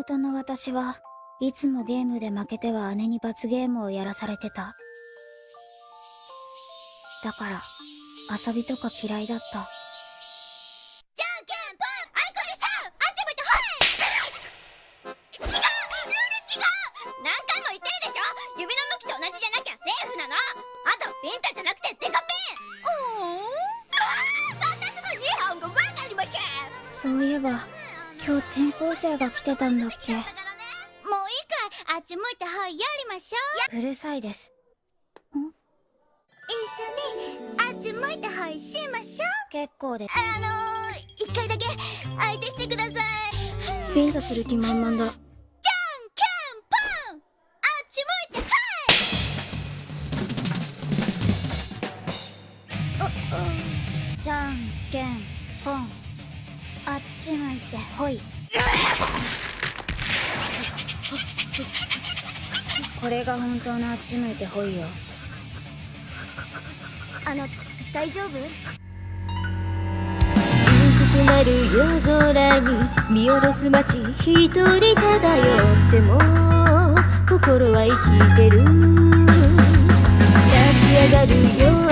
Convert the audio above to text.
妹の私はいつもゲームで負けては姉に罰ゲームをやらされてた。だから、遊びとか嫌いだった。じゃんけんぽんあいこでしょあっち向いてほい違うルール違う。何回も言ってるでしょ。指の向きと同じじゃなきゃセーフなの。あとピンタじゃなくてデカピン。うん？うわー私の自販がわかりません。そういえば、今日転校生が来てたんだっけ？もういいかいあっち向いてほいやりましょう。うるさいです。一緒にあっち向いてはいしましょう。結構です。あのー、一回だけ相手してください。ビンタする気満々だ。じゃんけんぽんあっち向いてほい。これが本当のあっち向いてほいよ。あの大丈夫？薄くなる夜空に見下ろす街一人漂っても心は生きてる。立ち上がる夜